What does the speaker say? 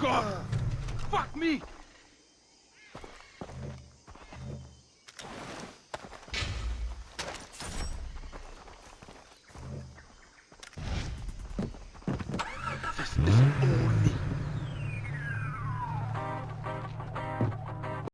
God! Fuck me! This is